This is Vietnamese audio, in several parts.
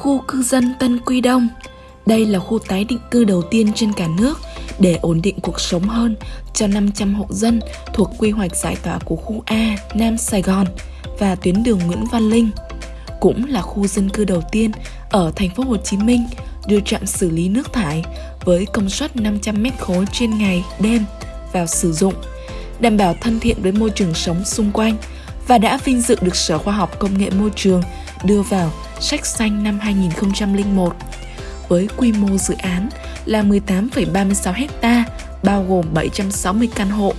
khu cư dân Tân Quy Đông. Đây là khu tái định cư đầu tiên trên cả nước để ổn định cuộc sống hơn cho 500 hộ dân thuộc quy hoạch giải tỏa của khu A Nam Sài Gòn và tuyến đường Nguyễn Văn Linh. Cũng là khu dân cư đầu tiên ở thành phố Hồ Chí Minh đưa trạm xử lý nước thải với công suất 500 mét khối trên ngày, đêm vào sử dụng, đảm bảo thân thiện với môi trường sống xung quanh và đã vinh dự được Sở Khoa học Công nghệ Môi trường đưa vào sách xanh năm 2001 với quy mô dự án là 18,36 hecta bao gồm 760 căn hộ,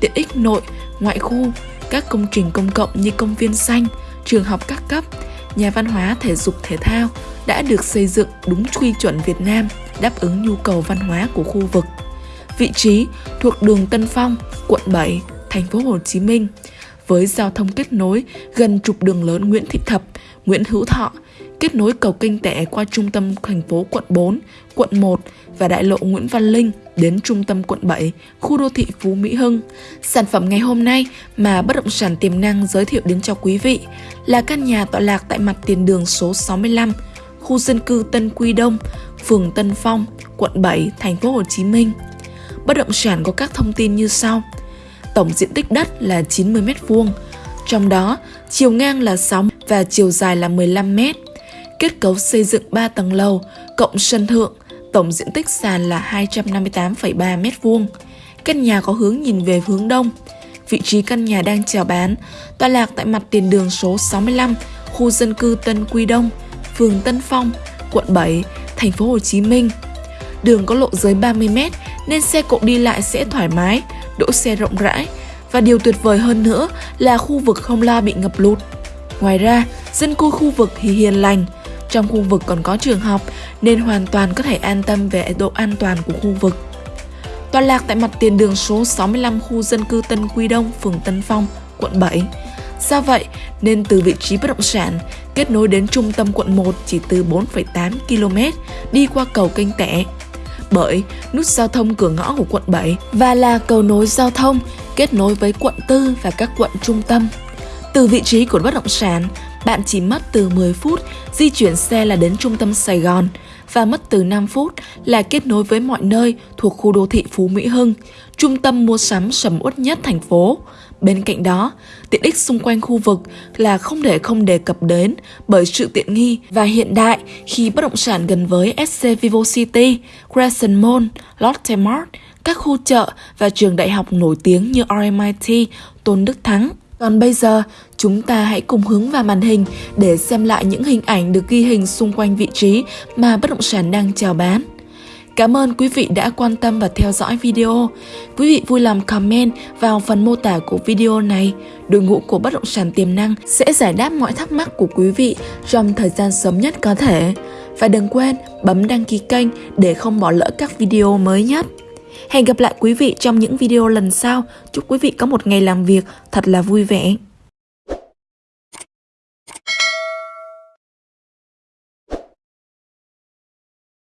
tiện ích nội, ngoại khu, các công trình công cộng như công viên xanh, trường học các cấp, nhà văn hóa thể dục thể thao đã được xây dựng đúng quy chuẩn Việt Nam, đáp ứng nhu cầu văn hóa của khu vực. Vị trí thuộc đường Tân Phong, quận 7, thành phố Hồ Chí Minh, với giao thông kết nối gần trục đường lớn Nguyễn Thị Thập, Nguyễn Hữu Thọ, kết nối cầu kinh tẻ qua trung tâm thành phố quận 4, quận 1 và đại lộ Nguyễn Văn Linh đến trung tâm quận 7, khu đô thị Phú Mỹ Hưng. Sản phẩm ngày hôm nay mà bất động sản tiềm năng giới thiệu đến cho quý vị là căn nhà tọa lạc tại mặt tiền đường số 65, khu dân cư Tân Quy Đông, phường Tân Phong, quận 7, thành phố Hồ Chí Minh. Bất động sản có các thông tin như sau. Tổng diện tích đất là 90 m2, trong đó chiều ngang là 6 và chiều dài là 15 m. Kết cấu xây dựng 3 tầng lầu, cộng sân thượng, tổng diện tích sàn là 258,3 m2. Căn nhà có hướng nhìn về hướng đông. Vị trí căn nhà đang chào bán, tọa lạc tại mặt tiền đường số 65, khu dân cư Tân Quy Đông, phường Tân Phong, quận 7, thành phố Hồ Chí Minh. Đường có lộ giới 30 m nên xe cộ đi lại sẽ thoải mái, đỗ xe rộng rãi và điều tuyệt vời hơn nữa là khu vực không lo bị ngập lụt. Ngoài ra, dân cư khu vực thì hiền lành, trong khu vực còn có trường học nên hoàn toàn có thể an tâm về độ an toàn của khu vực. Tọa lạc tại mặt tiền đường số 65 khu dân cư Tân Quy Đông, phường Tân Phong, quận 7. Do vậy, nên từ vị trí bất động sản, kết nối đến trung tâm quận 1 chỉ từ 4,8 km đi qua cầu kênh Tẻ. Bởi nút giao thông cửa ngõ của quận 7 và là cầu nối giao thông kết nối với quận 4 và các quận trung tâm. Từ vị trí của bất động sản, bạn chỉ mất từ 10 phút di chuyển xe là đến trung tâm Sài Gòn và mất từ 5 phút là kết nối với mọi nơi thuộc khu đô thị Phú Mỹ Hưng, trung tâm mua sắm sầm uất nhất thành phố. Bên cạnh đó, tiện ích xung quanh khu vực là không thể không đề cập đến bởi sự tiện nghi và hiện đại khi bất động sản gần với SC Vivo City, Crescent Mall, Lotte Mart, các khu chợ và trường đại học nổi tiếng như RMIT, Tôn Đức Thắng. Còn bây giờ, chúng ta hãy cùng hướng vào màn hình để xem lại những hình ảnh được ghi hình xung quanh vị trí mà bất động sản đang chào bán. Cảm ơn quý vị đã quan tâm và theo dõi video. Quý vị vui lòng comment vào phần mô tả của video này. Đội ngũ của bất động sản tiềm năng sẽ giải đáp mọi thắc mắc của quý vị trong thời gian sớm nhất có thể. Và đừng quên bấm đăng ký kênh để không bỏ lỡ các video mới nhất. Hẹn gặp lại quý vị trong những video lần sau. Chúc quý vị có một ngày làm việc thật là vui vẻ.